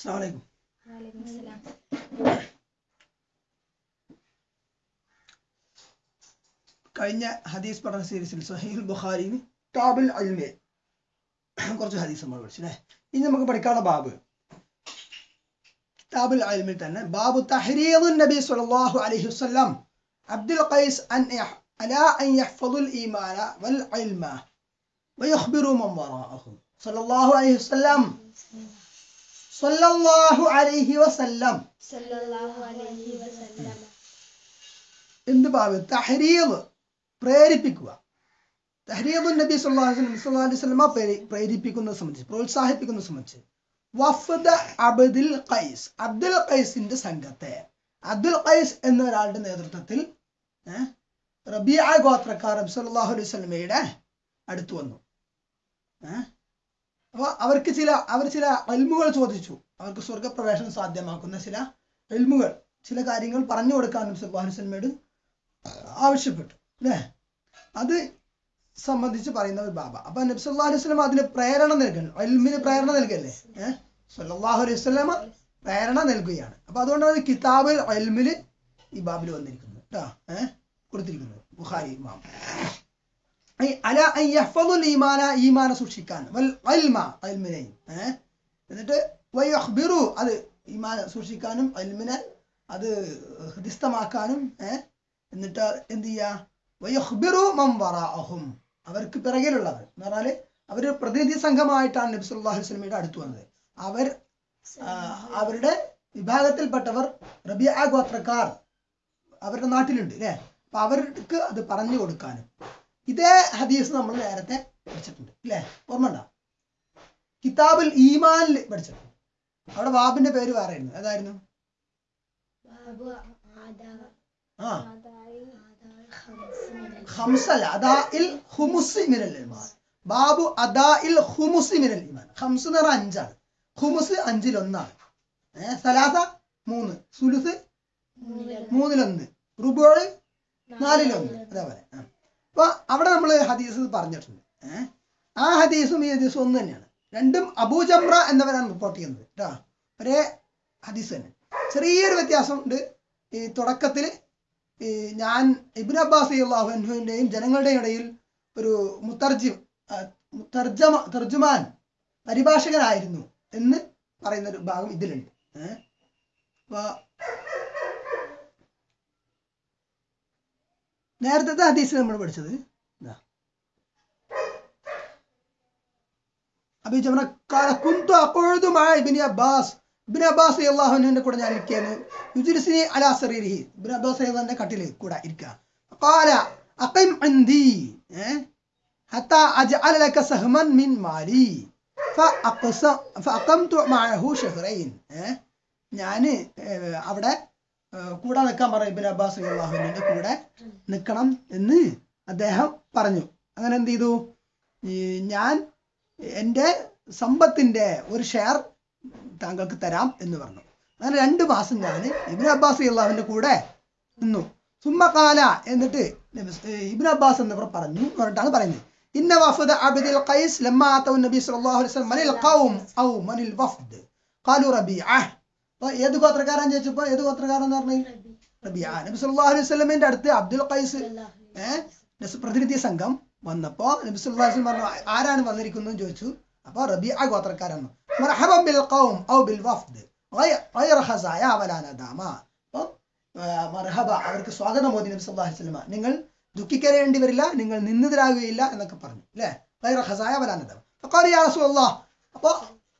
അസ്സലാമു അലൈക്കും വലൈക്കും സലാം കഴിഞ്ഞ ഹദീസ് പഠന സീരീസിൽ സഹീൽ ബുഖാരിയിൽ താബിൽ അൽമേ. കുറച്ച് ഹദീസ് നമ്മൾ പഠിച്ചു അല്ലേ? ഇനി നമുക്ക് പഠിക്കാനുള്ള ബാബ്. കിതാബുൽ അൽമിൽ തന്നെ ബാബു തഹ്രീദുൻ നബി സല്ലല്ലാഹു അലൈഹി വസല്ലം. അബ്ദുൽ ഖൈസ് അൻ അലാ അൻ യഹ്ഫദുൽ ഈമാന വൽ ഇൽമ വയഖ്ബിറു മൻ വറാഅഹു. സല്ലല്ലാഹു അലൈഹി വസല്ലം. സല്ലല്ലാഹു അലൈഹി വസല്ലം. എന്ത് ബാബ് തഹരീവ് പ്രേരിപ്പിക്കുക. തഹ്രീദുൻ നബി സല്ലല്ലാഹു അലൈഹി വസല്ലമ പ്രേരി- പ്രേരിപ്പിക്കുന്നത് സംബന്ധിച്ച് പ്രോത്സാഹിപ്പിക്കുന്നത് സംബന്ധിച്ച്. വഫദ അബ്ദുൽ ഖൈസ്. അബ്ദുൽ ഖൈസിന്റെ സംഘത്തെ. അബ്ദുൽ ഖൈസ് എന്ന ഒരാളുടെ നേതൃത്വത്തിൽ റബിയ ഗോത്രക്കാർ സല്ലല്ലാഹു അലൈഹി വസല്ലമയുടെ അടുത്ത് വന്നു. ഏഹ് അപ്പൊ അവർക്ക് ചില അവർ ചില എൽമുകൾ ചോദിച്ചു. അവർക്ക് സ്വർഗപ്രവേശനം സാധ്യമാക്കുന്ന ചില എൽമുകൾ ചില കാര്യങ്ങൾ പറഞ്ഞു അലൈഹി വസല്ലമയോട് ആവശ്യപ്പെട്ടു അല്ലേ? അത് സംബന്ധിച്ച് പറയുന്ന ഒരു ബാബ. അപ്പൊ നബ്സ് സല്ലല്ലാഹു അലൈഹി വസല്ലം അതിന് പ്രേരണ നൽകണം. എൽമിന് പ്രേരണ നൽകല്ലേ? ഏഹ്? സല്ലല്ലാഹു അലൈഹി വസല്ലമ പ്രേരണ നൽകുകയാണ്. അപ്പൊ അതുകൊണ്ടാണ് കിതാബിൽ എൽമിൽ ഈ ബാബിൽ വന്നിരിക്കുന്നത്. കേട്ടോ ഏഹ്? കൊടുത്തിരിക്കുന്നത്. ബുഹാരി ഇമാം അല യഹ്ഫദുൽ ഈമാന ഈമാന സൂക്ഷിക്കാൻ. വൽ ഇൽമ ഇൽമിനെയും ഏഹ് എന്നിട്ട് വയഖ്ബിറു അത് ഈമാന സൂക്ഷിക്കാനും അൽമിനെ അത് ഹൃദിസ്ഥമാക്കാനും എന്നിട്ട് എന്ത് ചെയ്യാ? വയഖ്ബിറു മൻ വറാഅഹും. അവർക്ക് പിറകിലുള്ളവർ എന്ന് പറഞ്ഞാൽ അവർ പ്രതിനിധി സംഘമായിട്ടാണ് നബി അലൈഹി വസല്ലമയുടെ അടുത്ത് വന്നത്. അവർ അവരുടെ വിഭാഗത്തിൽപ്പെട്ടവർ റബിയ ഗോത്രക്കാർ അവരുടെ നാട്ടിലുണ്ട് അല്ലേ? അപ്പൊ അവർക്ക് അത് പറഞ്ഞു കൊടുക്കാനും. ഇതേ ഹദീസ് നമ്മൾ നേരത്തെ പഠിച്ചിട്ടുണ്ട്. അല്ലേ ഓർമ്മ ഉണ്ടോ? കിതാബുൽ ഈമാനിൽ പഠിച്ചിട്ടുണ്ട്. അവിടെ വാബിന്റെ പേര് വേറെ ആയിരുന്നു. ഏതായിരുന്നു? ആ. ആദായി അദാ ഇൽ ഹുമുസി മിനൽ ഈമാൻ. ബാബു അദാഇൽ ഹുമുസി മിനൽ ഈമാൻ. ഹംസ് എന്ന് പറഞ്ഞാൽ അഞ്ചാണ്. ഹുമുസ് അഞ്ചിൽ ഒന്നാണ്. സലാസ മൂന്ന്. സുലുസ് മൂന്നിലൊന്ന്. റുബോൾ നാലിലൊന്ന്. അതേപോലെ. അപ്പൊ അവിടെ നമ്മൾ ഹദീസ് പറഞ്ഞിട്ടുണ്ട്. ആ ഹദീസും ഈ ഹദീസും ഒന്ന് തന്നെയാണ്. രണ്ടും അബൂജംറ എന്നവരാണ് റിപ്പോർട്ട് ചെയ്യുന്നത് കേട്ടോ ഒരേ ഹദീസ് തന്നെ. ചെറിയൊരു വ്യത്യാസം ഉണ്ട്. ഈ തുടക്കത്തിൽ ഈ ഞാൻ ഇബിൻ അബ്ബാസ് അള്ളാഹുവിന്റെയും ജനങ്ങളുടെയും ഇടയിൽ ഒരു മുത്തർജിം തർജമ തർജുമാൻ പരിഭാഷകനായിരുന്നു എന്ന് പറയുന്നൊരു ഭാഗം ഇതിലുണ്ട്. ഏഹ് നേരത്തെ ഹദീസ് നമ്മൾ പഠിച്ചത്. ഞാൻ ജമന കൂടെ ഞാൻ കൂടെ അഖിം ലക സഹമൻ മിൻ മാലി. മഅഹു ഞാൻ അവിടെ കൂടെ നിൽക്കാൻ പറഞ്ഞു ഇബിൻ അബ്ബാസ് അള്ളാഹുവിന്റെ കൂടെ നിൽക്കണം എന്ന് അദ്ദേഹം പറഞ്ഞു. അങ്ങനെ എന്ത് ചെയ്തു? ഞാൻ എന്റെ സമ്പത്തിന്റെ ഒരു ഷെയർ താങ്കൾക്ക് തരാം എന്ന് പറഞ്ഞു. അങ്ങനെ രണ്ട് മാസം ഞാൻ ഇബിൻ അബ്ബാസ് അള്ളാഹുവിന്റെ കൂടെ നിന്നു. സുമ്മക്കാല എന്നിട്ട് ഇബിൻ അബ്ബാസ് എന്നിവർ പറഞ്ഞു പറഞ്ഞിട്ടാണ് പറയുന്നത്. ഇന്ന വഫദ അബ്ദുൽ ഖൈസ് ലമ്മ നബി സല്ലല്ലാഹു അലൈഹി വസല്ലം മനിൽ ഖൗം ഔ മനിൽ വഫദ്. ഖാലു റബീഅ അപ്പൊ ഏത് ഗോത്രക്കാരൻ ചോദിച്ചപ്പോ ഏത് ഗോത്രക്കാരൻ എന്ന് പറഞ്ഞു? റബിയ നബി സല്ലല്ലാഹു അലൈഹി വസല്ലമയുടെ അടുത്ത് അബ്ദുൽ ഖൈസ് ഏഹ് പ്രതിനിധി സംഘം വന്നപ്പോ നബി സല്ലല്ലാഹു അലൈഹി പറഞ്ഞു ആരാണ് വന്നിരിക്കുന്നത് ചോദിച്ചു. അപ്പൊ റബിയ ഗോത്രക്കാരൻ മർഹബൻ ബിൽ ഖൗം ഔ ബിൽ മർഹബ അവർക്ക് സ്വാഗതം മോദി നബി സല്ലല്ലാഹു അലൈഹി വസല്ലമ നിങ്ങൾ ദുഃഖിക്കരേണ്ടി വരില്ല നിങ്ങൾ നിന്നിതരാകുകയില്ല എന്നൊക്കെ പറഞ്ഞു. അല്ലേ? ഗൈറ ഖസായ വലാ നദാമ ഫഖാല യാ റസൂലല്ലാഹ്. അപ്പൊ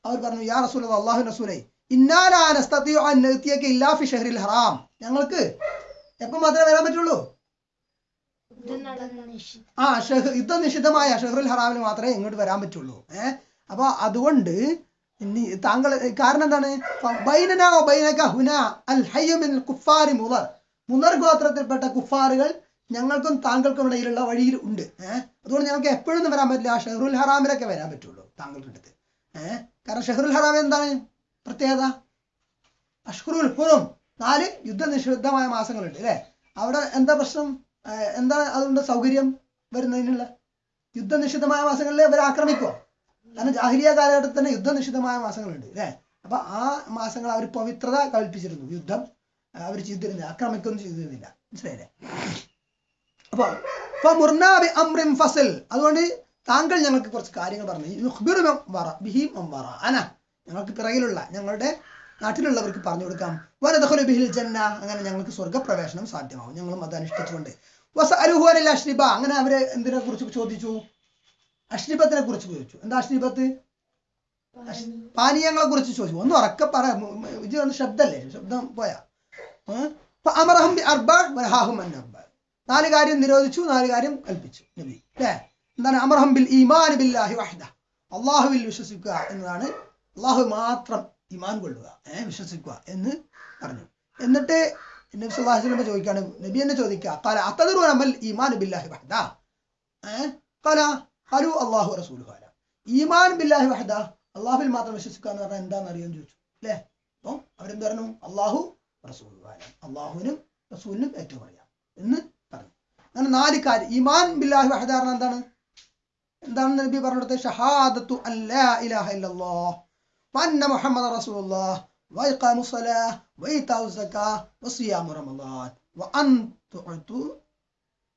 അവർ പറഞ്ഞു യാ റസൂൽ അള്ളാഹു റസൂലേ ഇന്നാ ലാ നസ്തതിഉ അൻ നഅതിയക ഇല്ലാ ഫി ഷഹ്റിൽ ഹറാം. ഞങ്ങൾക്ക് എപ്പം മാത്രമേ വരാൻ പറ്റുള്ളൂ? ആ ഷെഹ് യുദ്ധം നിഷിദ്ധമായ ഷെഹ്റുൽ ഹറാമിൽ മാത്രമേ ഇങ്ങോട്ട് വരാൻ പറ്റുള്ളൂ. ഏഹ് അപ്പൊ അതുകൊണ്ട് താങ്കൾ കാരണം എന്താണ്? വ ബൈനക അൽ കുഫാരി ഗോത്രത്തിൽപ്പെട്ട കുഫാറുകൾ ഞങ്ങൾക്കും താങ്കൾക്കും ഇടയിലുള്ള വഴിയിൽ ഉണ്ട്. ഏഹ് അതുകൊണ്ട് ഞങ്ങൾക്ക് എപ്പോഴൊന്നും വരാൻ പറ്റില്ല. ഷെഹ്റുൽ ഹറാമിലൊക്കെ വരാൻ പറ്റുള്ളൂ താങ്കൾക്കടുത്ത്. ഏഹ് കാരണം ഷെഹ്റുൽ ഹറാം എന്താണ്? പ്രത്യേകത? അഷ്കുറുൽ ഹുറും. നാല് യുദ്ധനിഷിദ്ധമായ മാസങ്ങളുണ്ട് അല്ലേ? അവിടെ എന്താ പ്രശ്നം? എന്താ അതുകൊണ്ട് സൗകര്യം വരുന്നതിനുള്ള? യുദ്ധനിഷിദ്ധമായ മാസങ്ങളിലെ അവർ ആക്രമിക്കുമോ കാരണം ജാഹിരിയ കാലഘട്ടത്തിൽ തന്നെ യുദ്ധനിഷിദ്ധമായ മാസങ്ങളുണ്ട് അല്ലേ? അപ്പൊ ആ മാസങ്ങൾ അവർ പവിത്രത കൽപ്പിച്ചിരുന്നു. യുദ്ധം അവർ ചെയ്തിരുന്നില്ല. ആക്രമിക്കൊന്നും ചെയ്തിരുന്നില്ല. മനസ്സിലായില്ലേ? അപ്പൊ ഫസൽ. അതുകൊണ്ട് താങ്കൾ ഞങ്ങൾക്ക് കുറച്ച് കാര്യങ്ങൾ പറഞ്ഞു. ബിഹി അന. ഞങ്ങൾക്ക് പിറകിലുള്ള ഞങ്ങളുടെ നാട്ടിലുള്ളവർക്ക് പറഞ്ഞു കൊടുക്കാം. വനതഹുല ബിഹിൽ ജന്ന. അങ്ങനെ ഞങ്ങൾക്ക് സ്വർഗപ്രവേശനം സാധ്യമാവും. ഞങ്ങളും അത് അനുഷ്ഠിച്ചുകൊണ്ട്. വസഅലുഹു അനിൽ അഷ്രിബ. അങ്ങനെ അവരെ എന്തിനെ കുറിച്ച് ചോദിച്ചു? അഷ്രിബത്തിനെ കുറിച്ച് ചോദിച്ചു. എന്താ അഷ്രിബത്ത്? പാനീയങ്ങളെ കുറിച്ച് ചോദിച്ചു. ഒന്ന് ഉറക്കെ പറ. ഇത് ഒന്ന് ശബ്ദല്ലേ? ശബ്ദം പോയാ. അമർഹം അർബ വനഹാഹും അൻ അർബ. നാല് കാര്യം നിരോധിച്ചു നാല് കാര്യം കൽപ്പിച്ചു. നബി. അല്ലേ? എന്താണ്? അമർഹം ബിൽ ഈമാൻ ബില്ലാഹി വഹദ. അള്ളാഹുവിൽ വിശ്വസിക്കുക എന്നതാണ് അള്ളാഹു മാത്രം ഇമാൻ കൊള്ളുക. ഏഹ് വിശ്വസിക്കുക എന്ന് പറഞ്ഞു. എന്നിട്ട് നബി വസല്ലം ചോദിക്കാണ് നബി എന്നെ ചോദിക്കുക ഈമാൻ ബില്ലാഹി റസൂലുഹു അല ഈമാൻ ബില്ലാഹി വഹദ അള്ളാഹുവിൽ മാത്രം വിശ്വസിക്കുക എന്ന് പറഞ്ഞാൽ എന്താണെന്ന് അറിയാൻ ചോദിച്ചു. അല്ലേ? അപ്പം അവരെന്ത് പറഞ്ഞു? അള്ളാഹു റസൂൽ അള്ളാഹുവിനും റസൂലിനും ഏറ്റവും അറിയാം എന്ന് പറഞ്ഞു. അങ്ങനെ നാല് കാര്യം. ഇമാൻ ബില്ലാഹി വഹദ എന്താണ്? എന്താണെന്ന് നബി പറഞ്ഞു ഷഹാദത്തു അല്ലാ ഇലാഹ ഇല്ലല്ലാഹ്. വഅന്ന മുഹമ്മദ റസൂലുള്ളാഹ് വഇഖാമു സ്വലാഹ് വഇതാഉ സക്കാഹ് വസിയാമു റമളാൻ വഅൻ തുഅതു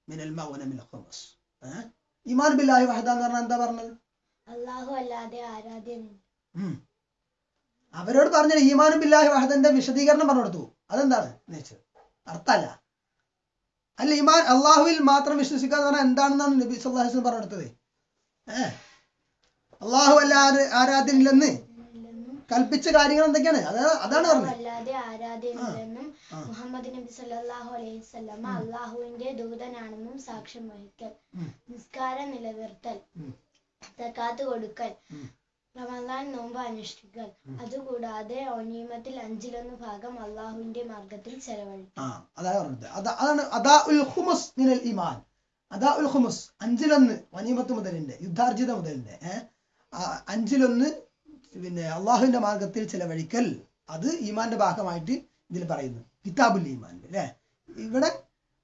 മിനൽ മഗ്നമിൽ ഖുമസ് ഏഹ് ഈമാൻ ബില്ലാഹി വഹദ എന്ന് പറഞ്ഞാൽ എന്താ പറഞ്ഞത് അള്ളാഹു അല്ലാതെ ആരാധ്യനില്ല ഉം. അവരോട് പറഞ്ഞ ഈമാനും ബില്ലാഹി വഹദന്റെ വിശദീകരണം പറഞ്ഞു കൊടുത്തു അതെന്താണ്? എന്ന് വെച്ചത് അർത്ഥമല്ല. അല്ല ഈമാൻ അള്ളാഹുവിൽ മാത്രം വിശ്വസിക്കുക എന്ന് പറഞ്ഞാൽ എന്താണെന്നാണ് നബി സല്ലല്ലാഹു അലൈഹി വസല്ലം പറഞ്ഞു കൊടുത്തത് ഏ? അള്ളാഹു അല്ലാതെ ആരാധ്യനില്ലെന്ന്? ഇല്ലെന്നും കൽപ്പിച്ച കാര്യങ്ങൾ എന്തൊക്കെയാണ്? അതാണ് അല്ലാതെ ആരാധ്യനില്ലെന്നും മുഹമ്മദ് നബി സല്ലല്ലാഹു അലൈഹി വസല്ലമ അള്ളാഹുവിന്റെ ദൂതനാണെന്നും സാക്ഷ്യം വഹിക്കൽ. നിസ്കാരം നിലനിർത്തൽ. തക്കാത്ത് കൊടുക്കൽ. റമദാൻ നോമ്പ് അനുഷ്ഠിക്കൽ. അതുകൂടാതെ ഒനീമത്തിൽ അഞ്ചിലൊന്ന് ഭാഗം അള്ളാഹുവിന്റെ മാർഗത്തിൽ ചെലവഴിക്കും അതാ ഉൽ ഖുമുസ് അഞ്ചിലൊന്ന് വനീമത്ത് മുതലിന്റെ യുദ്ധാർജിത മുതലിന്റെ അഞ്ചിലൊന്ന് പിന്നെ അള്ളാഹുവിന്റെ മാർഗത്തിൽ ചിലവഴിക്കൽ അത് ഈമാന്റെ ഭാഗമായിട്ട് ഇതിൽ പറയുന്നു കിതാബുൽ ഈമാൻ അല്ലേ ഇവിടെ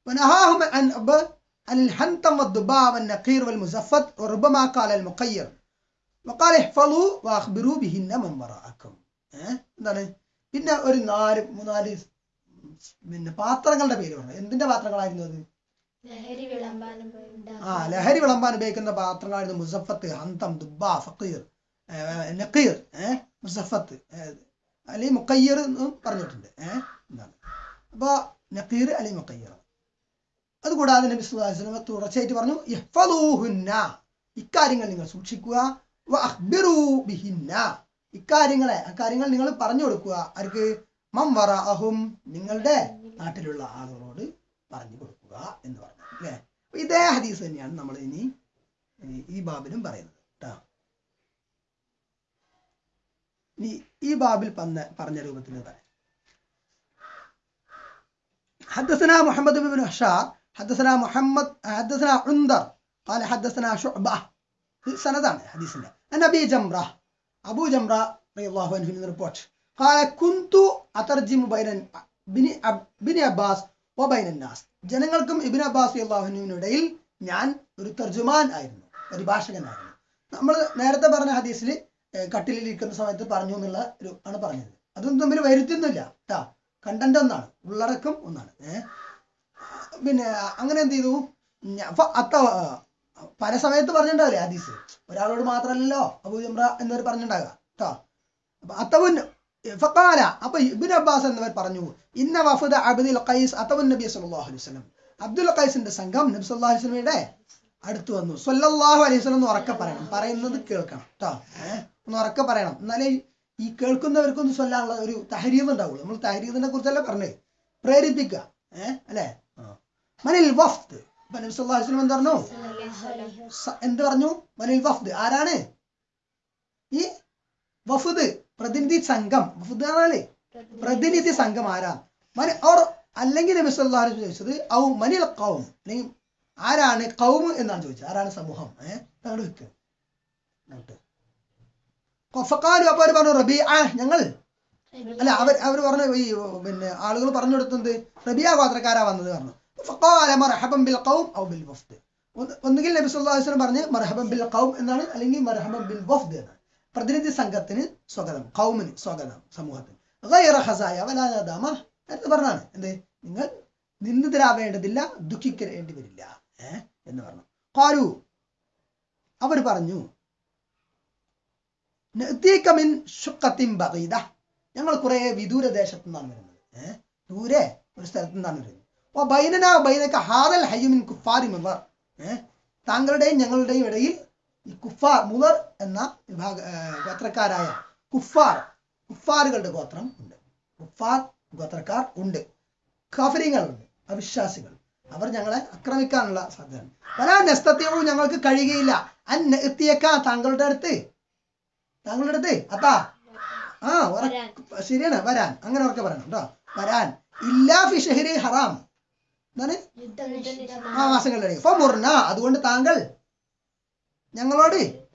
ونهاهم عن أب- عن الحنطم والضباع والنقير والمزفت وربما قال المقير وقال احفظوا واخبروا بهن من وراءكم ഏഹ് എന്താണ് പിന്നെ ഒരു നാല് മൂന്നാല് പിന്നെ പാത്രങ്ങളുടെ പേര് പറഞ്ഞു എന്തിന്റെ പാത്രങ്ങളായിരുന്നു അത് ലഹരി വിളമ്പാൻ ആ ലഹരി വിളമ്പാൻ ഉപയോഗിക്കുന്ന പാത്രങ്ങളായിരുന്നു മുസഫത്ത് ഹന്തം ദുബ ഫക്കീർ നക്കീർ മുസഫത്ത് അലി മുക്കയ്യർ എന്നും പറഞ്ഞിട്ടുണ്ട് ഏഹ് എന്താണ് അപ്പൊ നക്കീർ അല്ലെങ്കിൽ മുക്കയ്യർ അതുകൂടാതെ നബി വസല്ലം തുടർച്ചയായിട്ട് പറഞ്ഞു ഇഹ്ഫദൂഹുന്ന ഇക്കാര്യങ്ങൾ നിങ്ങൾ സൂക്ഷിക്കുക വ വഅഖ്ബിറൂ ബിഹിന്ന. ഇക്കാര്യങ്ങളെ അക്കാര്യങ്ങൾ നിങ്ങൾ പറഞ്ഞു കൊടുക്കുക. ആർക്ക്? മംവറഅഹും നിങ്ങളുടെ നാട്ടിലുള്ള ആളുകളോട് പറഞ്ഞു കൊടുക്കുക എന്ന് പറഞ്ഞു അല്ലേ? ഇതേ ഹദീസ് തന്നെയാണ് നമ്മൾ ഇനി ഈ- ബാബിലും പറയുന്നത് കേട്ടോ. ഈ ബാബിൽ പറഞ്ഞ പറഞ്ഞ രൂപത്തിൽ പറയാം حدثنا محمد بن هشام حدثنا محمد حدثنا عندر قال حدثنا شعبة سندان حديثنا أنا أبي جمرة أبو جمرة رضي الله عنه من ريبورت قال كنت أترجم بين بن أب- بن عباس وبين الناس ജനങ്ങൾക്കും ഇബിൻ അബ്ബാസ് അള്ളാഹുനുവിനിടയിൽ ഞാൻ ഒരു തർജുമാൻ ആയിരുന്നു പരിഭാഷകനായിരുന്നു നമ്മൾ നേരത്തെ പറഞ്ഞ ഹദീസിൽ കട്ടിലിൽ ഇരിക്കുന്ന സമയത്ത് പറഞ്ഞു എന്നുള്ള ഒരു ആണ് പറഞ്ഞത്. അതൊന്നും തമ്മിൽ വരുത്തുന്നില്ല കേട്ടാ കണ്ടന്റ് ഒന്നാണ്. ഉള്ളടക്കം ഒന്നാണ്. പിന്നെ അങ്ങനെ എന്ത് ചെയ്തു? അത്ത പല സമയത്ത് പറഞ്ഞിട്ടുണ്ടാവില്ലേ ഹദീസ്? ഒരാളോട് മാത്രമല്ലല്ലോ അബൂജംറ എന്നവർ പറഞ്ഞിട്ടുണ്ടാകുക കേട്ടോ അപ്പൊ അത്തവുൻ ഫക്കാല അപ്പൊ ഇബിൻ അബ്ബാസ് എന്നിവർ പറഞ്ഞു ഇന്ന വഫദ അബ്ദുൽ ഖൈസ് അത്തവുൻ നബി സല്ലല്ലാഹു അലൈഹി വസല്ലം. അബ്ദുൽ ഖൈസിന്റെ സംഘം നബി സല്ലല്ലാഹു അലൈഹി വസല്ലമയുടെ അടുത്ത് വന്നു. സല്ലല്ലാഹു അലൈഹി വസല്ലം എന്ന് ഉറക്കെ പറയണം. പറയുന്നത് കേൾക്കണം. കേട്ടോ ഒന്ന് ഉറക്കെ പറയണം. എന്നാലേ ഈ കേൾക്കുന്നവർക്കൊന്ന് ചൊല്ലാനുള്ള ഒരു തഹരീവ് ഉണ്ടാവുള്ളൂ. നമ്മൾ തഹരീദിനെ കുറിച്ചല്ല പറഞ്ഞേ പ്രേരിപ്പിക്കുക. അല്ലേ? മനിൽ വഫ്ത് വസല്ലം എന്ത് പറഞ്ഞു? എന്ത് പറഞ്ഞു? മനിൽ വഫ്ദ്. ആരാണ്? ഈ വഫുദ് പ്രതിനിധി സംഘം. വഫുദ് ആണല്ലേ പ്രതിനിധി സംഘം ആരാ? മന ഓർ അല്ലെങ്കിൽ നബി സല്ലാഹു ചോദിച്ചത് ഔ മനിൽ കൗം അല്ലെങ്കിൽ ആരാണ് കൗം എന്നാണ് ചോദിച്ചത്. ആരാണ് സമൂഹം? ഏഹ് അങ്ങോട്ട് വെക്ക്. അങ്ങോട്ട് ഫക്കാലു അപ്പൊ അവർ പറഞ്ഞു റബി ആ ഞങ്ങൾ അല്ല അവർ അവർ പറഞ്ഞു ഈ പിന്നെ ആളുകൾ പറഞ്ഞു കൊടുത്തത് റബിയ ഗോത്രക്കാരാ വന്നത് പറഞ്ഞു. ഫഖാല മർഹബൻ ബിൽ ഖൗം ഔ ബിൽ വഫ്ദ്. ഒന്ന് ഒന്നുകിൽ നബി സല്ലല്ലാഹു അലൈഹി പറഞ്ഞു മർഹബൻ ബിൽ ഖൗം എന്നാണ് അല്ലെങ്കിൽ മർഹബം ബിൽ വഫ്ദ് എന്നാണ്. പ്രതിനിധി സംഘത്തിന് സ്വാഗതം കൗമിന് സ്വാഗതം സമൂഹത്തിന്. ഗൈറ ഖസായ വലാ നദാമ നേരത്തെ പറഞ്ഞാണ്. എന്ത്? നിങ്ങൾ നിന്ദിതരാവേണ്ടതില്ല ദുഃഖിക്കേണ്ടി വരില്ല ഏഹ് എന്ന് പറഞ്ഞു. കാലു അവർ പറഞ്ഞു നഅ്തീക മിൻ ശുഖത്തിൻ ബഗീദ. ഞങ്ങൾ കുറെ വിദൂര ദേശത്തു നിന്നാണ് വരുന്നത്. ഏഹ് ദൂരെ ഒരു സ്ഥലത്തു നിന്നാണ് വരുന്നത്. അപ്പൊ ബൈനന ബൈനക്ക ഹാദൽ ഹയ്യുമിൻ കുഫാരി മുവർ ഏഹ് താങ്കളുടെയും ഞങ്ങളുടെയും ഇടയിൽ ഈ കുഫാർ മുവർ എന്ന വിഭാഗ ഗോത്രക്കാരായ കുഫാർ കുഫാറുകളുടെ ഗോത്രം ഉണ്ട്. കുഫാർ ഗോത്രക്കാർ ഉണ്ട്. കഫരിങ്ങളുണ്ട് അവിശ്വാസികൾ. അവർ ഞങ്ങളെ ആക്രമിക്കാനുള്ള സാധ്യത വരാൻ നെസ്തത്യവും ഞങ്ങൾക്ക് കഴിയുകയില്ല. അൻ താങ്കളുടെ അടുത്ത് താങ്കളുടെ അടുത്ത് അത്താ ആ ശരിയാണ് വരാൻ. അങ്ങനെ ഉറക്കെ പറയണം കേട്ടോ വരാൻ. ഇല്ലാ ഫിഷഹരി ഹറാം. എന്താണ്? ആ മാസങ്ങളിലേക്ക് ഫമുർന. അതുകൊണ്ട് താങ്കൾ ഞങ്ങളോട്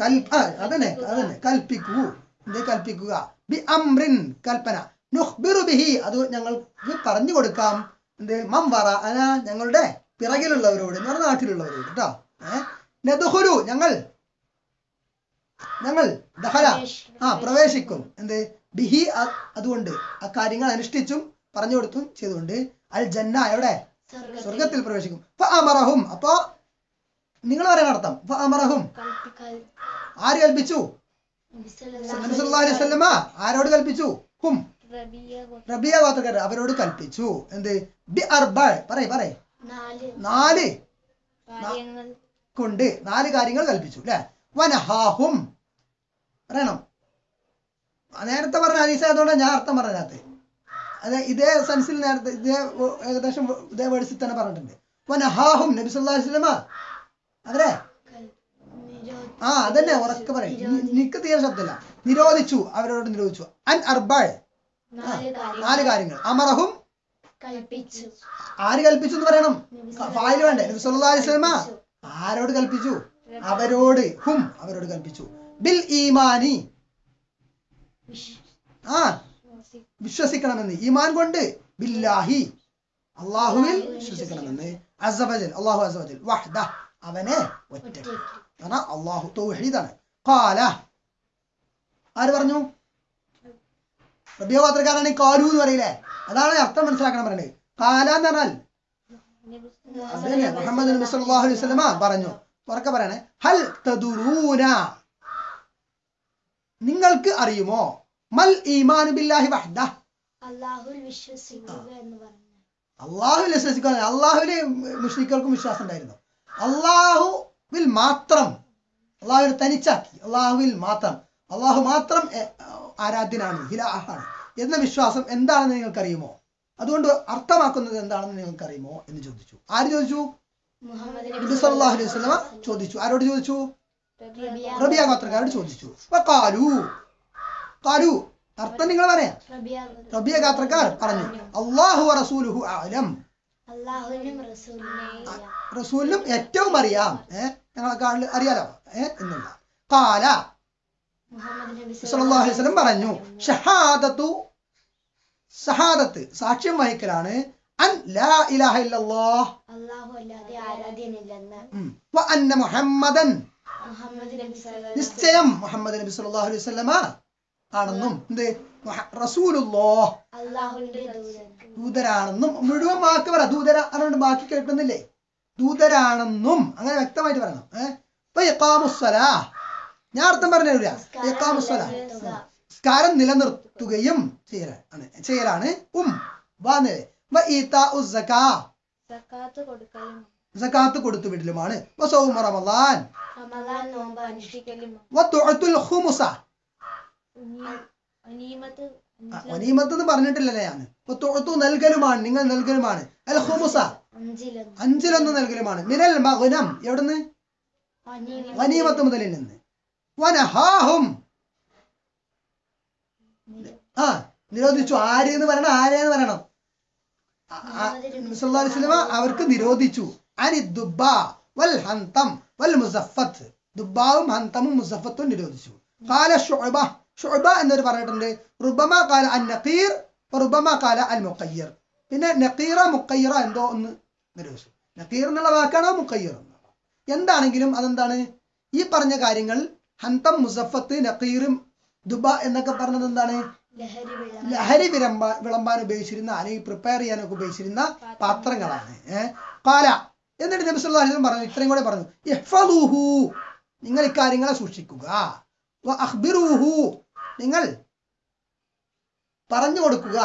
കൽ അതന്നെ അതന്നെ. കൽപ്പിക്കൂ. എന്ത് കൽപ്പിക്കുക? ബി അമ്രിൻ കൽപ്പന. നുഖ്ബിറു ബിഹി. അത് ഞങ്ങൾക്ക് പറഞ്ഞു കൊടുക്കാം. എന്ത്? മംവറ അന ഞങ്ങളുടെ പിറകിലുള്ളവരോട് ഞങ്ങളുടെ നാട്ടിലുള്ളവരോട് കേട്ടോ ഏഹ് ഞങ്ങൾ ഞങ്ങൾ ദഹല. ആ പ്രവേശിക്കും. എന്ത്? ബിഹി അതുകൊണ്ട് ആ കാര്യങ്ങൾ അനുഷ്ഠിച്ചും പറഞ്ഞു കൊടുത്തും ചെയ്തുകൊണ്ട് അൽ ജന്ന എവിടെ? സ്വർഗത്തിൽ. പ്രവേശിക്കും. അമറഹും. അപ്പോ നിങ്ങൾ പറയാൻ അർത്ഥം. അമറഹും. ആര് കൽപ്പിച്ചു? ആരോട് കൽപ്പിച്ചു? ഹും. റബിയ ഗോത്രക്കാർ അവരോട് കൽപ്പിച്ചു. എന്ത്? ബി അർബ പറയ പറയ. നാല്. കൊണ്ട് നാല് കാര്യങ്ങൾ കൽപ്പിച്ചു അല്ലെ? വനഹാഹും. പറയണം. നേരത്തെ പറഞ്ഞ ഹദീസ് ആയതുകൊണ്ട് ഞാൻ അർത്ഥം പറഞ്ഞതിനകത്ത്. അതെ ഇതേ സെൻസിൽ നേരത്തെ ഇതേ ഏകദേശം ഇതേ വേഴ്സിൽ തന്നെ പറഞ്ഞിട്ടുണ്ട്. വനഹാഹും നബി സല്ലല്ലാഹു അലൈഹി വസല്ലമ. നിരോധ ആ അതന്നെ ഉറക്കെ പറയും. നിക്ക് തീരെ ശബ്ദമില്ല. നിരോധിച്ചു അവരോട് നിരോധിച്ചു. അൻ അർബാൾ. നാല് കാര്യങ്ങൾ. അമറഹും ആര് കൽപ്പിച്ചു എന്ന് പറയണം? ഫായിൽ വേണ്ടേ? നബി സല്ലല്ലാഹു അലൈഹി വസല്ലമ. ആരോട് കൽപ്പിച്ചു? അവരോട് ഹും അവരോട് കൽപ്പിച്ചു. ബിൽ ഈമാനി. ആ വിശ്വസിക്കണമെന്ന്. ഈമാൻ കൊണ്ട് ബില്ലാഹി. അള്ളാഹുവിൽ വിശ്വസിക്കണമെന്ന്. അസബജൽ അള്ളാഹു അസബജൽ വഹ്ദ അവനെ ഒറ്റ. കാരണം അള്ളാഹു തൗഹീദാണ്. കാല ആര് പറഞ്ഞു? റബിയ ഗോത്രക്കാരാണ് കാലു എന്ന് പറയില്ലേ? അതാണ് അർത്ഥം മനസ്സിലാക്കണം പറയുന്നത് കാല എന്ന് പറഞ്ഞാൽ? മുഹമ്മദ് അലൈഹി വസല്ലമ പറഞ്ഞു. ഉറക്കെ പറയണേ. ഹൽ തദുറൂന. നിങ്ങൾക്ക് അറിയുമോ? മൽ ഈമാനു ബില്ലാഹി വഹ്ദ. അള്ളാഹുൽ വിശ്വസിക്കുക എന്ന് പറഞ്ഞു. അള്ളാഹുവിൽ വിശ്വസിക്കുക. അള്ളാഹുവിൽ മുഷ്രിക്കൾക്കും വിശ്വാസം ഉണ്ടായിരുന്നു. അള്ളാഹുവിൽ മാത്രം. അള്ളാഹുവിനെ തനിച്ചാക്കി. അള്ളാഹുവിൽ മാത്രം. അള്ളാഹു മാത്രം ആരാധ്യനാണ്. ഹിലാഹാണ് എന്ന വിശ്വാസം എന്താണെന്ന് നിങ്ങൾക്കറിയുമോ? അതുകൊണ്ട് അർത്ഥമാക്കുന്നത് എന്താണെന്ന് നിങ്ങൾക്കറിയുമോ എന്ന് ചോദിച്ചു. ആര് ചോദിച്ചു? നബി സല്ലല്ലാഹു അലൈഹി വസല്ലമ ചോദിച്ചു. ആരോട് ചോദിച്ചു? റബിയ. ഗോത്രക്കാരോട് ചോദിച്ചു. കാലു കാലു അർത്ഥം നിങ്ങൾ പറയാം. റബിയ ഗാത്രക്കാർ പറഞ്ഞു. അള്ളാഹു റസൂലുഹു ആലം. റസൂലിനും ഏറ്റവും അറിയാം. ഏഹ് ഞങ്ങളെക്കാളിൽ അറിയാലോ? ഏഹ് എന്നുള്ള. കാല സല്ലല്ലാഹു അലൈഹി വസല്ലം പറഞ്ഞു. ഷഹാദത്തു. സഹാദത്ത് സാക്ഷ്യം വഹിക്കലാണ്. മുഹമ്മദൻ. നിശ്ചയം മുഹമ്മദ് നബി സല്ലല്ലാഹു അലൈഹി വസല്ലമ ആണെന്നും എന്ത്? ദൂതരാണെന്നും മുഴുവൻ വാക്ക് പറ. ദൂതര അതുകൊണ്ട് ബാക്കി കേൾക്കുന്നില്ലേ? ദൂതരാണെന്നും അങ്ങനെ വ്യക്തമായിട്ട് പറയണം. ഏഹ് ഞാൻ അർത്ഥം പറഞ്ഞു തരില്ല ഇഖാമുസ്സലാ സ്കാരം നിലനിർത്തുകയും ചെയ്യലാണ്. ചെയ്യലാണ്. ഉം. വാ സക്കാ സക്കാത്ത് സക്കാത്ത് കൊടുത്തു വിടലുമാണ്. റമദാൻ. വനീമത്ത് എന്ന് പറഞ്ഞിട്ടില്ലല്ലേ ഞാൻ. നൽകലുമാണ്. നിങ്ങൾ നൽകലുമാണ്. അൽ ഹുമുസ അഞ്ചിലൊന്ന് നൽകലുമാണ്. മിനൽ മകുനം എവിടുന്ന്? വനീമത്ത്. മുതലിൽ നിന്ന്. വനഹാഹും. ആ നിരോധിച്ചു. ആര് എന്ന് പറയണം? ആരെന്ന് പറയണം? വസല്ലമ അവർക്ക് നിരോധിച്ചു. അനി ദുബ വൽ ഹന്തം വൽ മുസഫത്ത് ദുബാവും ഹന്തമും മുസഫത്തും നിരോധിച്ചു. കാല ഷുഅബ. ഷുഅബ എന്നൊരു പറഞ്ഞിട്ടുണ്ട്. റുബമ കാല അൻ നഖീർ റുബമ കാല അൽ മുഖയ്യർ. പിന്നെ നഖീറ മുഖയ്യറ എന്തോ ഒന്ന് നിരോധിച്ചു. നഖീർ എന്നുള്ള വാക്കാണോ മുഖയ്യർ എന്താണെങ്കിലും അതെന്താണ്? ഈ പറഞ്ഞ കാര്യങ്ങൾ ഹന്തം മുസഫത്ത് നഖീറും ദുബ എന്നൊക്കെ പറഞ്ഞത് എന്താണ്? ലഹരി വിളമ്പാ വിളമ്പാൻ ഉപയോഗിച്ചിരുന്ന അല്ലെങ്കിൽ പ്രിപ്പയർ ചെയ്യാനൊക്കെ ഉപയോഗിച്ചിരുന്ന പാത്രങ്ങളാണ് കാല എന്നിട്ട് നബി സല്ലല്ലാഹു അലൈഹി വസല്ലം പറഞ്ഞു ഇത്രയും കൂടെ പറഞ്ഞു ഇഹ്ഫദൂഹു. നിങ്ങൾ ഇക്കാര്യങ്ങളെ സൂക്ഷിക്കുക. വ അഖ്ബിറൂഹു നിങ്ങൾ പറഞ്ഞു കൊടുക്കുക.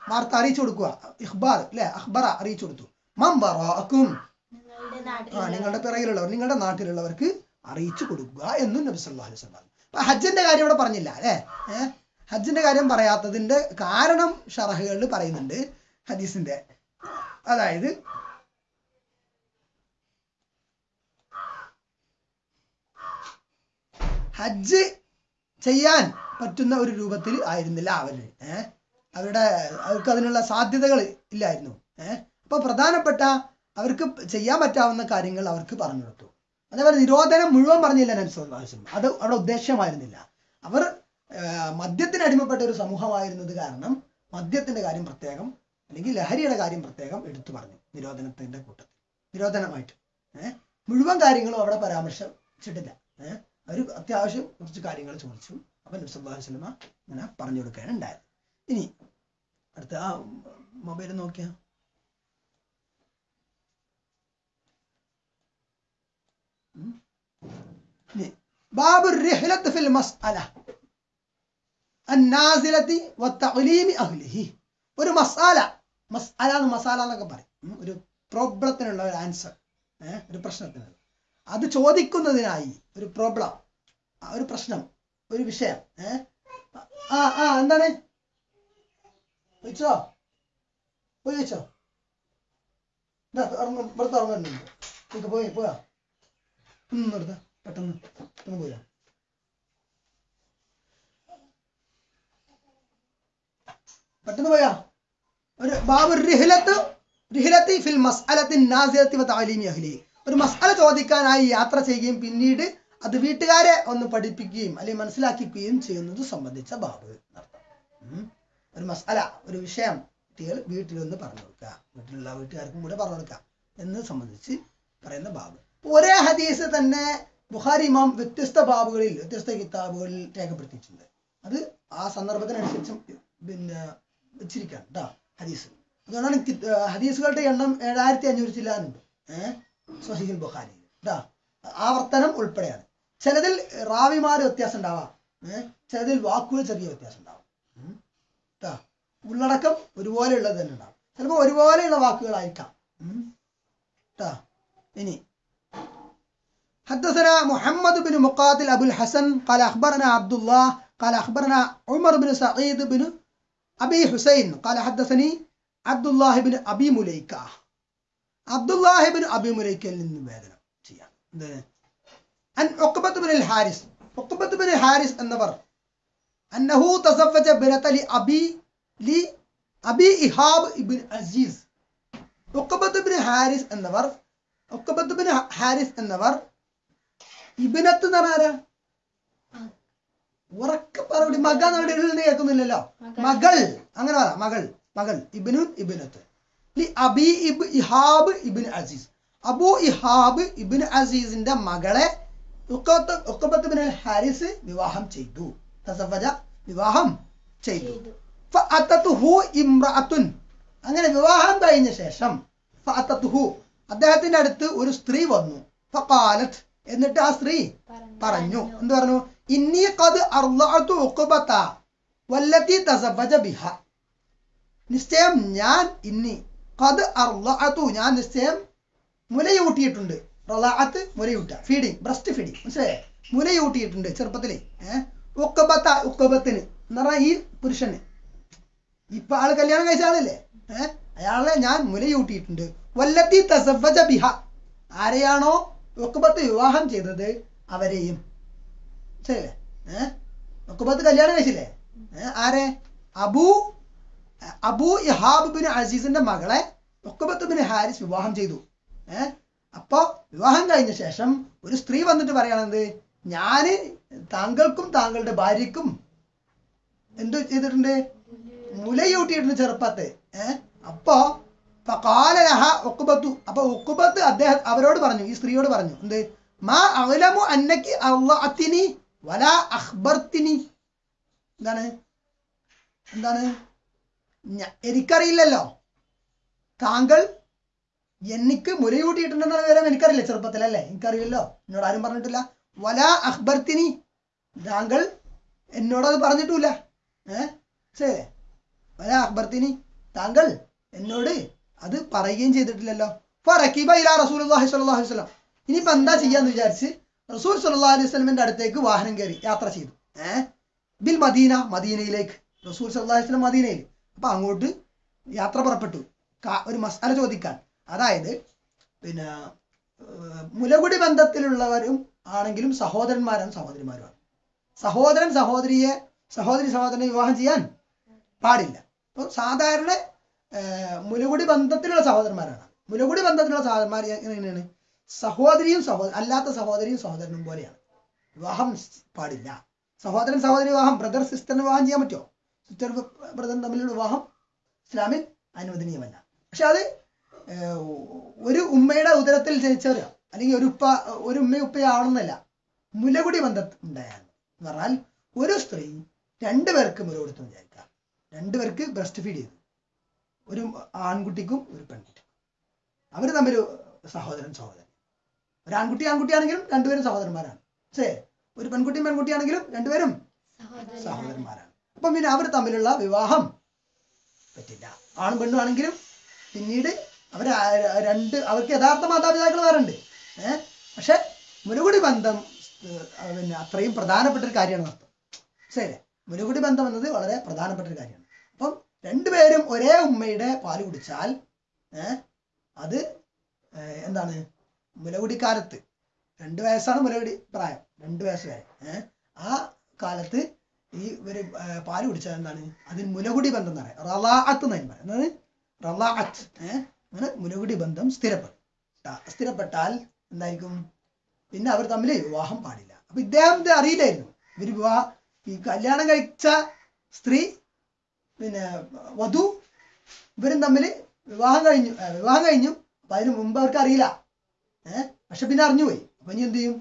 വാർത്ത അറിയിച്ചു കൊടുക്കുക. ഇഹ്ബാർ അല്ലെ അഹ്ബറ അറിയിച്ചു കൊടുത്തു. മം വറാഅക്കും. നിങ്ങളുടെ നാട്ടിൽ ആ നിങ്ങളുടെ പിറകിലുള്ളവർ നിങ്ങളുടെ നാട്ടിലുള്ളവർക്ക് അറിയിച്ചു കൊടുക്കുക എന്നും നബി സല്ലല്ലാഹു അലൈഹി വസല്ലം പറഞ്ഞു. ഹജ്ജിന്റെ കാര്യം ഇവിടെ പറഞ്ഞില്ല അല്ലേ? ഏഹ് ഹജ്ജിന്റെ കാര്യം പറയാത്തതിന്റെ കാരണം ഷറഹുകളിൽ പറയുന്നുണ്ട് ഹദീസിന്റെ. അതായത് ഹജ്ജ് ചെയ്യാൻ പറ്റുന്ന ഒരു രൂപത്തിൽ ആയിരുന്നില്ല അവർ. ഏഹ് അവരുടെ അവർക്ക് അതിനുള്ള സാധ്യതകൾ ഇല്ലായിരുന്നു. ഏഹ് അപ്പൊ പ്രധാനപ്പെട്ട അവർക്ക് ചെയ്യാൻ പറ്റാവുന്ന കാര്യങ്ങൾ അവർക്ക് പറഞ്ഞു കൊടുത്തു. അതേപോലെ നിരോധനം മുഴുവൻ പറഞ്ഞില്ല നബി സല്ലല്ലാഹു അലൈഹി വസല്ലം. അത് അവിടെ ഉദ്ദേശമായിരുന്നില്ല. അവർ മദ്യത്തിന് അടിമപ്പെട്ട ഒരു സമൂഹമായിരുന്നത് കാരണം മദ്യത്തിന്റെ കാര്യം പ്രത്യേകം അല്ലെങ്കിൽ ലഹരിയുടെ കാര്യം പ്രത്യേകം എടുത്തു പറഞ്ഞു നിരോധനത്തിന്റെ കൂട്ടത്തിൽ. നിരോധനമായിട്ട്. ഏഹ് മുഴുവൻ കാര്യങ്ങളും അവിടെ പരാമർശിച്ചിട്ടില്ല. ഏഹ് അവർ അത്യാവശ്യം കുറച്ച് കാര്യങ്ങൾ ചോദിച്ചു. അപ്പൊ നബ്സല്ലാഹു സ്വലമ ഇങ്ങനെ പറഞ്ഞു കൊടുക്കുകയാണ് ഉണ്ടായത്. ഇനി അടുത്ത ആ മൊബൈൽ നോക്കിയാ. ബാബു ഫിൽ മസ്അല. അന്നാസിലത്തി അഹ്ലിഹി. ഒരു മസാല. മസാല എന്ന് മസാല എന്നൊക്കെ പറയും. ഒരു പ്രോബ്ലത്തിനുള്ള ഒരു ആൻസർ. ഒരു പ്രശ്നത്തിന്. അത് ചോദിക്കുന്നതിനായി ഒരു പ്രോബ്ലം. ഒരു പ്രശ്നം. ഒരു വിഷയം. ആ ആ എന്താണ്? ചോദിച്ചോ? പോയി വെച്ചോ ഇവിടുത്തെ ഇറങ്ങുന്നുണ്ട്. പോയി പോയാ ഉം എടുത്ത പെട്ടെന്ന് പെട്ടെന്ന് പോയാ പെട്ടെന്ന് പോയാ ഒരു ബാബു ഫിൽ അഹ്ലി. ഒരു മസ്അല ചോദിക്കാനായി യാത്ര ചെയ്യുകയും പിന്നീട് അത് വീട്ടുകാരെ ഒന്ന് പഠിപ്പിക്കുകയും അല്ലെങ്കിൽ മനസ്സിലാക്കിക്കുകയും ചെയ്യുന്നത് സംബന്ധിച്ച ബാബ്. ഒരു മസ്അല ഒരു വിഷയം കുട്ടികൾ വീട്ടിലൊന്ന് പറഞ്ഞു കൊടുക്കുക. വീട്ടിലുള്ള വീട്ടുകാർക്കും കൂടെ പറഞ്ഞു കൊടുക്കുക എന്ന് സംബന്ധിച്ച് പറയുന്ന ബാബ്. ഒരേ ഹദീസ് തന്നെ ബുഹാരി ഇമാം വ്യത്യസ്ത ബാബുകളിൽ വ്യത്യസ്ത കിതാബുകളിൽ രേഖപ്പെടുത്തിയിട്ടുണ്ട്. അത് ആ സന്ദർഭത്തിനനുസരിച്ചും പിന്നെ വെച്ചിരിക്കുകയാണ് കേട്ടോ ഹദീസ് അതുകൊണ്ടാണ് കി- ആ, ഹദീസുകളുടെ എണ്ണം ഏഴായിരത്തി അഞ്ഞൂറ് ചില്ലാനുണ്ട് ഏഹ് സ്വഹീൽ ബുഖാരി കേട്ടോ ആവർത്തനം ഉൾപ്പെടെയാണ് ചിലതിൽ റാവിമാർ വ്യത്യാസം ഉണ്ടാവാം ഏഹ് ചിലതിൽ വാക്കുകൾ ചെറിയ വ്യത്യാസം ഉണ്ടാവാം ഉം. ട്ടോ ഉള്ളടക്കം ഒരുപോലെയുള്ളത് തന്നെ ഉണ്ടാവും ചിലപ്പോൾ ഒരുപോലെയുള്ള വാക്കുകളായിരിക്കാം ഉം. ട്ടോ ഇനി حدثنا محمد بن مقاتل أبو الحسن قال أخبرنا عبد الله قال أخبرنا عمر بن سعيد بن أبي حسين قال حدثني عبد الله بن أبي مليكة عبد الله بن أبي مليكة للنبادنا عن عقبة بن الحارث عقبة بن الحارث النبر أنه تزوج بنت لأبي لأبي إيهاب بن عزيز ഉക്കബത്ത് ബിൻ ഹാരിസ് എന്നവർ ഉക്കബത്ത് ബിൻ ഹാരിസ് എന്നവർ ഇബിനത്ത് എന്ന് പറഞ്ഞാരാ ഉറക്കെ പറഞ്ഞു മക ഇടയിൽ കേൾക്കുന്നില്ലല്ലോ. മകൾ. അങ്ങനെ പറ മകൾ. മകൾ. ഇബിനു ഇബിനത്ത്. അബി ഇബ് ഇഹാബ് ഇബിൻ അസീസ്. അബു ഇഹാബ് ഇബിൻ അസീസിന്റെ മകളെ ഹാരിസ് വിവാഹം ചെയ്തു. തസഫജ വിവാഹം ചെയ്തു. ഇമ്രഅത്തുൻ അങ്ങനെ വിവാഹം കഴിഞ്ഞ ശേഷം അദ്ദേഹത്തിന്റെ അടുത്ത് ഒരു സ്ത്രീ വന്നു. എന്നിട്ട് ആ സ്ത്രീ പറഞ്ഞു. എന്ത് പറഞ്ഞു? ഇന്നി കത് അർലാത്തു ഉക്കുബത്ത വല്ലത്തി തസവജ ബിഹ. നിശ്ചയം ഞാൻ ഇന്നി കത് അർലാത്തു ഞാൻ നിശ്ചയം മുലയൂട്ടിയിട്ടുണ്ട്. റളഅത്ത് മുലയൂട്ട. Feeding breast feeding. മനസ്സിലായേ? മുലയൂട്ടിയിട്ടുണ്ട് ചെറുപ്പത്തിലേ. ഏഹ് ഉക്കബത്ത ഉക്കബത്തിന് എന്ന് പറഞ്ഞാൽ ഈ പുരുഷന്. ഇപ്പൊ ആൾ കല്യാണം കഴിച്ച ആളല്ലേ? ഏഹ് അയാളെ ഞാൻ മുലയൂട്ടിയിട്ടുണ്ട്. വല്ലത്തി തസവജ ബിഹ. ആരെയാണോ ഉക്കബത്ത് വിവാഹം ചെയ്തത്? അവരെയും. ശരിയല്ലേ ഏഹ് കല്യാണം കഴിച്ചില്ലേ? ആരെ? അബു അബു ഇഹാബ് ബിൻ അസീസിന്റെ മകളെ ഉക്കുബത്ത് ബിൻ ഹാരിസ് വിവാഹം ചെയ്തു. ഏഹ് അപ്പൊ വിവാഹം കഴിഞ്ഞ ശേഷം ഒരു സ്ത്രീ വന്നിട്ട് പറയണത് ഞാൻ താങ്കൾക്കും താങ്കളുടെ ഭാര്യക്കും എന്ത് ചെയ്തിട്ടുണ്ട്? മുലയൂട്ടിയിട്ടുണ്ട് ചെറുപ്പത്ത്. ഏഹ് അപ്പോ ഫഖാലലഹ ഒക്കുബത്തു അപ്പൊ ഒക്കുബത്ത് അദ്ദേഹം അവരോട് പറഞ്ഞു ഈ സ്ത്രീയോട് പറഞ്ഞു എന്ത്? മാ അഅലമു അന്നക്ക് അള്ളഅത്തിനി വല അഖ്ബർത്തിനി. എന്താണ്? എന്താണ്? എനിക്കറിയില്ലല്ലോ. താങ്കൾ എനിക്ക് മുലയൂട്ടിയിട്ടുണ്ടെന്ന വിവരം എനിക്കറിയില്ല ചെറുപ്പത്തിലല്ലേ എനിക്കറിയില്ലല്ലോ. എന്നോട് ആരും പറഞ്ഞിട്ടില്ല. വല അഖ്ബർത്തിനി. താങ്കൾ എന്നോടത് പറഞ്ഞിട്ടില്ല ഏ? വല അഖ്ബർത്തിനി. താങ്കൾ എന്നോട് അത് പറയുകയും ചെയ്തിട്ടില്ലല്ലോ. ഇനിയിപ്പോ എന്താ ചെയ്യാന്ന് വിചാരിച്ച്? റസൂൽ സല്ലാ അലൈഹി സ്വലമിന്റെ അടുത്തേക്ക് വാഹനം കയറി യാത്ര ചെയ്തു. ഏഹ് ബിൽ മദീന മദീനയിലേക്ക്. റസൂൽ സല്ലാ അലൈഹി സ്വലം മദീനയിൽ അപ്പൊ അങ്ങോട്ട് യാത്ര പുറപ്പെട്ടു. ഒരു മസാല ചോദിക്കാൻ. അതായത് പിന്നെ മുലകുടി ബന്ധത്തിലുള്ളവരും ആണെങ്കിലും സഹോദരന്മാരാണ് സഹോദരിമാരുമാണ്. സഹോദരൻ സഹോദരിയെ സഹോദരി സഹോദരനെ വിവാഹം ചെയ്യാൻ പാടില്ല. അപ്പോൾ സാധാരണ മുലകുടി ബന്ധത്തിലുള്ള സഹോദരന്മാരാണ്. മുലകുടി ബന്ധത്തിലുള്ള സഹോദരന്മാർ എങ്ങനെയാണ്? സഹോദരിയും സഹോദര അല്ലാത്ത സഹോദരിയും സഹോദരനും പോലെയാണ്. വിവാഹം പാടില്ല. സഹോദരൻ സഹോദരി വിവാഹം ബ്രദർ സിസ്റ്ററിന് വിവാഹം ചെയ്യാൻ പറ്റുമോ? സിസ്റ്റർ ബ്രദർ തമ്മിലുള്ള വിവാഹം ഇസ്ലാമിൽ അനുവദനീയമല്ല. പക്ഷെ അത് ഒരു ഉമ്മയുടെ ഉദരത്തിൽ ജനിച്ചവരോ. അല്ലെങ്കിൽ ഒരു ഉപ്പ ഒരു ഉമ്മയും ഉപ്പയാവണമെന്നല്ല മുലകുടി ബന്ധം ഉണ്ടായാൽ എന്ന് പറഞ്ഞാൽ ഒരു സ്ത്രീ രണ്ടുപേർക്ക് മുല കൊടുത്തു വിചാരിക്കാം രണ്ടുപേർക്ക് ബ്രസ്റ്റ് ഫീഡ് ചെയ്തു. ഒരു ആൺകുട്ടിക്കും ഒരു പെൺകുട്ടിക്കും. അവർ തമ്മിൽ സഹോദരൻ സഹോദരൻ ഒരു ആൺകുട്ടി ആൺകുട്ടിയാണെങ്കിലും രണ്ടുപേരും സഹോദരന്മാരാണ്. ശരി ഒരു പെൺകുട്ടിയും പെൺകുട്ടിയാണെങ്കിലും രണ്ടുപേരും സഹോദരന്മാരാണ്. അപ്പം പിന്നെ അവർ തമ്മിലുള്ള വിവാഹം പറ്റില്ല. ആണും പെണ്ണും ആണെങ്കിലും പിന്നീട് അവർ രണ്ട് അവർക്ക് യഥാർത്ഥ മാതാപിതാക്കൾ വേറുണ്ട്. ഏഹ് പക്ഷെ മുരുകുടി ബന്ധം പിന്നെ അത്രയും പ്രധാനപ്പെട്ട ഒരു കാര്യമാണ് അർത്ഥം. ശരി മുരുകുടി ബന്ധം എന്നത് വളരെ പ്രധാനപ്പെട്ട ഒരു കാര്യമാണ്. അപ്പം രണ്ടുപേരും ഒരേ ഉമ്മയുടെ പാൽ കുടിച്ചാൽ അത് ഏഹ്, എന്താണ് മുലകുടിക്കാലത്ത്. രണ്ട് വയസ്സാണ് മുലകുടി പ്രായം. രണ്ട് വയസ്സ് വരെ. ആ കാലത്ത് ഈ ഒരു പാൽ കുടിച്ചാൽ എന്താണ്? അതിന് മുലകുടി ബന്ധം എന്ന് പറയാം. റലാഅത്ത് എന്ന് പറയാം റലാഅത്ത്. അങ്ങനെ മുലകുടി ബന്ധം സ്ഥിരപ്പെടും. സ്ഥിരപ്പെട്ടാൽ എന്തായിരിക്കും? പിന്നെ അവർ തമ്മിൽ വിവാഹം പാടില്ല. അപ്പൊ ഇദ്ദേഹത്തെ അറിയില്ലായിരുന്നു. ഇവർ വിവാഹ ഈ കല്യാണം കഴിച്ച സ്ത്രീ പിന്നെ വധു ഇവരും തമ്മിൽ വിവാഹം കഴിഞ്ഞു. വിവാഹം കഴിഞ്ഞു. അപ്പൊ അതിന് മുമ്പ് അവർക്ക് അറിയില്ല. ഏഹ് പക്ഷെ പിന്നെ അറിഞ്ഞുപോയി. അപ്പൊ ഇനി എന്ത് ചെയ്യും?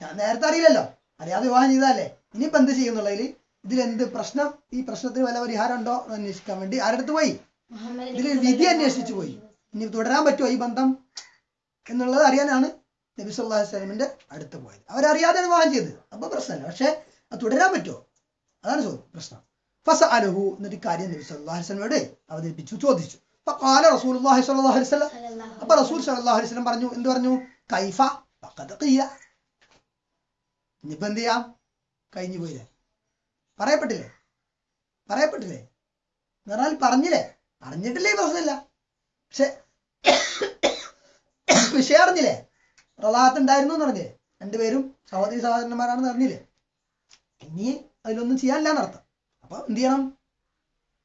ഞാൻ നേരത്തെ അറിയില്ലല്ലോ. അറിയാതെ വിവാഹം ചെയ്താലേ ഇനിയിപ്പോ എന്ത് ചെയ്യുന്നുള്ളതിൽ ഇതിലെന്ത് പ്രശ്നം? ഈ പ്രശ്നത്തിന് വല്ല പരിഹാരം ഉണ്ടോ എന്ന് അന്വേഷിക്കാൻ വേണ്ടി ആരടുത്ത് പോയി? ഇതിൽ വിധി അന്വേഷിച്ചു പോയി. ഇനി തുടരാൻ പറ്റുമോ ഈ ബന്ധം? എന്നുള്ളത് അറിയാനാണ് നബി സല്ലല്ലാഹു അലൈഹി വസല്ലമിന്റെ അടുത്ത് പോയത്. അവരറിയാതെ വിവാഹം ചെയ്തത് അപ്പൊ പ്രശ്നമല്ല. പക്ഷെ അത് തുടരാൻ പറ്റുമോ? അതാണ് ചോദ്യം പ്രശ്നം. ഫസ അലഹു എന്നൊരു കാര്യം നബി സല്ലല്ലാഹു അലൈഹി വസല്ലമയോട് അവതരിപ്പിച്ചു ചോദിച്ചു. കാല റസൂലുള്ളാഹി സ്വല്ലല്ലാഹു അലൈഹി വസല്ലം അപ്പൊ റസൂൽ സ്വല്ലല്ലാഹു അലൈഹി വസല്ലം പറഞ്ഞു എന്ത് പറഞ്ഞു? കൈഫ ഫഖദ് ഖിയ. ഇനിയിപ്പോ എന്ത് ചെയ്യാം? കഴിഞ്ഞു പോയില്ലേ? പറയപ്പെട്ടില്ലേ? പറയപ്പെട്ടില്ലേ? എന്ന് പറഞ്ഞാൽ പറഞ്ഞില്ലേ? അറിഞ്ഞിട്ടില്ലേ പ്രശ്നമില്ല. പക്ഷെ വിഷയം അറിഞ്ഞില്ലേ? പ്രളാഹത്ത് ഉണ്ടായിരുന്നു എന്ന് പറഞ്ഞില്ലേ? രണ്ടുപേരും സഹോദരി സഹോദരന്മാരാണെന്ന് അറിഞ്ഞില്ലേ? ഇനി അതിലൊന്നും ചെയ്യാനില്ല എന്നർത്ഥം. അപ്പൊ എന്ത് ചെയ്യണം?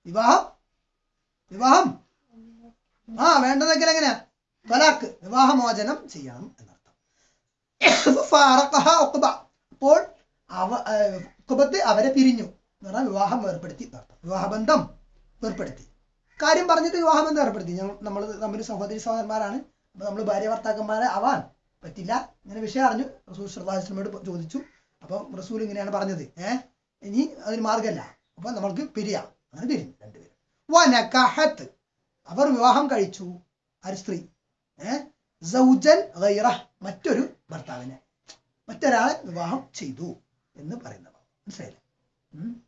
വിവാഹം. വിവാഹം. ആ വേണ്ടതെങ്കിൽ എങ്ങനെയാ? തലാക്ക് വിവാഹമോചനം ചെയ്യണം എന്നർത്ഥം. അപ്പോൾ അവ കുബത്ത് അവരെ പിരിഞ്ഞു എന്ന് പറഞ്ഞാൽ വിവാഹം ഏർപ്പെടുത്തി വിവാഹബന്ധം ഏർപ്പെടുത്തി കാര്യം പറഞ്ഞിട്ട് വിവാഹബന്ധം ഏർപ്പെടുത്തി. ഞങ്ങൾ നമ്മൾ തമ്മിൽ സഹോദരി സഹോദരന്മാരാണ്. അപ്പൊ നമ്മൾ ഭാര്യ ഭർത്താക്കന്മാരെ ആവാൻ പറ്റില്ല. ഇങ്ങനെ വിഷയം അറിഞ്ഞു. റസൂൽ ശ്രദ്ധാശ്രമയോട് ചോദിച്ചു. അപ്പോൾ റസൂൽ ഇങ്ങനെയാണ് പറഞ്ഞത്. ഏഹ് ഇനി അതിന് മാർഗമല്ല അപ്പൊ നമ്മൾക്ക് പിരിയാം. അങ്ങനെ പിരിഞ്ഞു രണ്ടുപേരും. അവർ വിവാഹം കഴിച്ചു. ആര് സ്ത്രീ? സൗജൻ ഗൈറ മറ്റൊരു ഭർത്താവിനെ. മറ്റൊരാളെ വിവാഹം ചെയ്തു എന്ന് പറയുന്നത് മനസ്സിലായില്ലേ? ഉം.